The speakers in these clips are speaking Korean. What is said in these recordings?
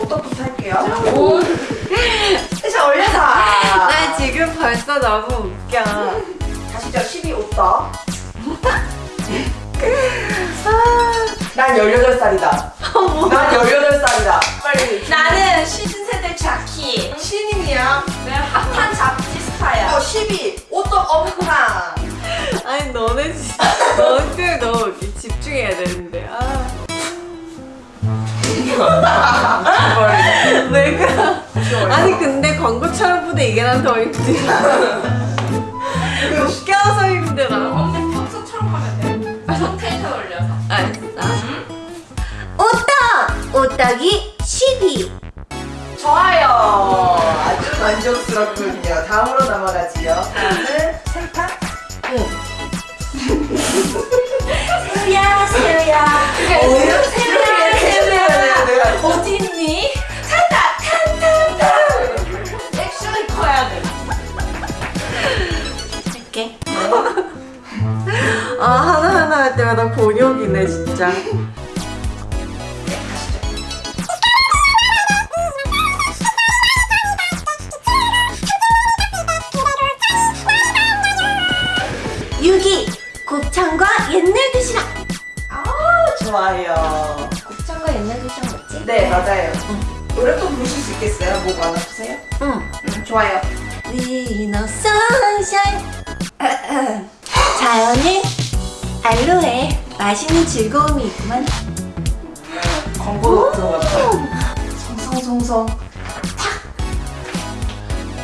오떡부터 할게요. 오. 자 올려서. 나 지금 벌써 너무 웃겨. 가시죠 12 오떡. 난 18살이다. 난 18살이다. 빨리. 나는 신세대 자키. 신인이야. 내가 핫한 잡지 스타야. 어, 12 오떡 엄탕. 아니 너네 진짜 너한테 너무 이렇게 집중해야 되는데. 아. 내가 아니 근데 광고처럼보다 이게 난 더 힘들어. 웃겨서 힘들어. 언니 평소처럼 하면 돼. 성 텐션 올려서. 알았어. 오떡! 오떡이 12 좋아요. 아주 만족스럽군요. 다음으로 넘어가지요. 때마다 곤욕이네 진짜. 유기 곱창과 옛날 도시락 아 좋아요. 곱창과 옛날 도시락 맞지? 네 맞아요. 노래 또 부르실 수 있겠어요? 목안 아프세요? 응 음, 좋아요. 위너 선샤인 자연의 알로에 맛있는 즐거움이 있구만 광고도 들어갔다. 성성성성.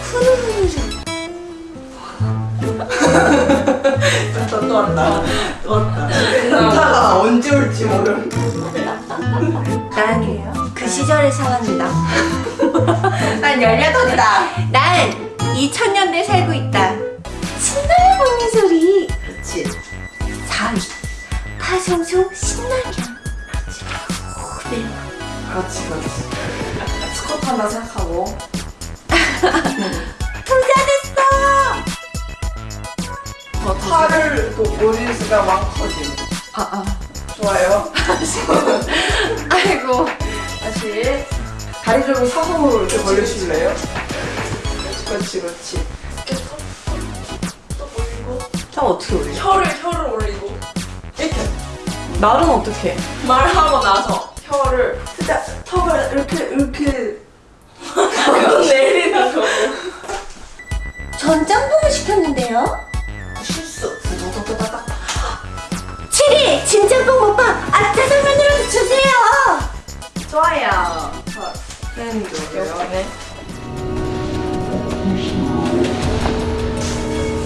후루루루 또, 또 왔다. 또 왔다. 타가 언제 올지 모름. 난그 시절의 사람이다 난 18이다. 난 2000년대 살고 있다 신나게 먹는 소리 4위 파송송 신나게 네. 그렇지 그렇지. 스쿼트 한다 생각하고. 부자 됐어 팔을 또 올릴 수가 막 커짐. 아 아. 좋아요. 아이고. 다시 다리 좀 사선으로 이렇게 벌려주실래요? 그렇지 그렇지 그렇지. 또 올리고 저 어떻게 올려? 혀를 혀를 올리고 말은 어떻게? 말하고 나서. 혀를 살짝 턱을 이렇게 이렇게. 그건 내리는 거고. 전 짬뽕을 시켰는데요? 실수. 두두두두다닥 7위 진짬뽕 못봐 아 짜장면이라도 주세요! 좋아요. 팬도 네.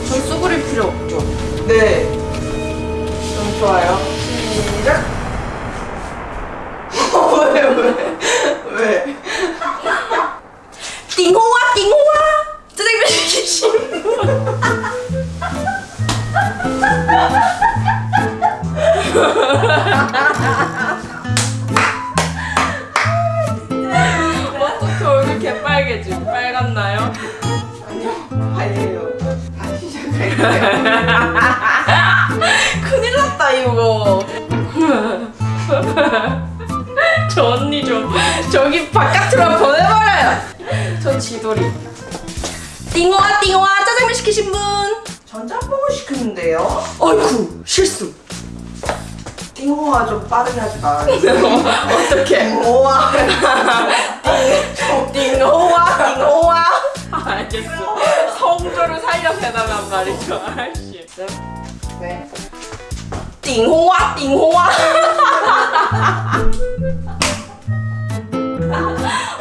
전 쏘그릴 필요 없죠. 네 큰일 났다 이거. 저 언니 좀 저기 바깥으로 보내버려요. 저 지돌이. 띵호와 띵호와 짜장면 시키신 분. 전 짬뽕을 시켰는데요. 어이쿠 실수. 띵호가 좀 빠르게 하지 마. 어떡해. 띵호와 띵호와 띵호와 알겠어. 성조를 살려서 해달란 말이죠. 아씨. 네. 띵호와 띵호와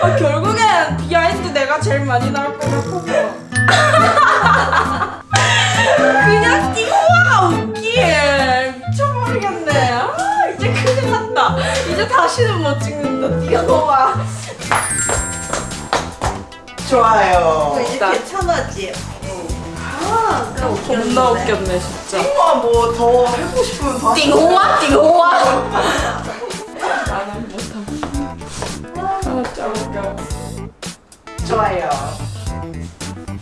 아, 결국엔 behind 내가 제일 많이 나올 것 같아서 그냥 띵호와가 웃기해. 미쳐버리겠네. 아 이제 큰일 났다. 이제 다시는 못 찍는다 띵호와 좋아요. 이제 괜찮아지. 아 그럼 겁나 웃겼네 진짜. 띵호가 뭐더 해보고 싶으면 더 띵호와 띵호와 나는 못함 아 진짜 웃겨. 좋아요.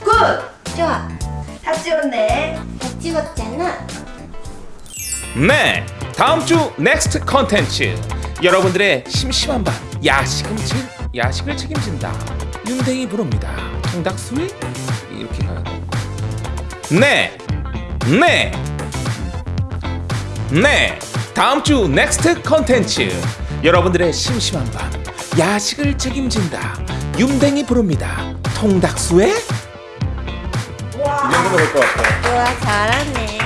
good! 좋아. 다 찍었네. 다 찍었잖아. 네, 다음 주 next 컨텐츠 여러분들의 심심한 밤 야식음질 야식을 책임진다. 윤댕이 부릅니다. 가야 돼. 네, 네, 네. 다음 주 next 컨텐츠 여러분들의 심심한 밤 야식을 책임진다. 윤댕이 부릅니다. 통닭수에 이 정도면 될것 같아. 좋아 잘하네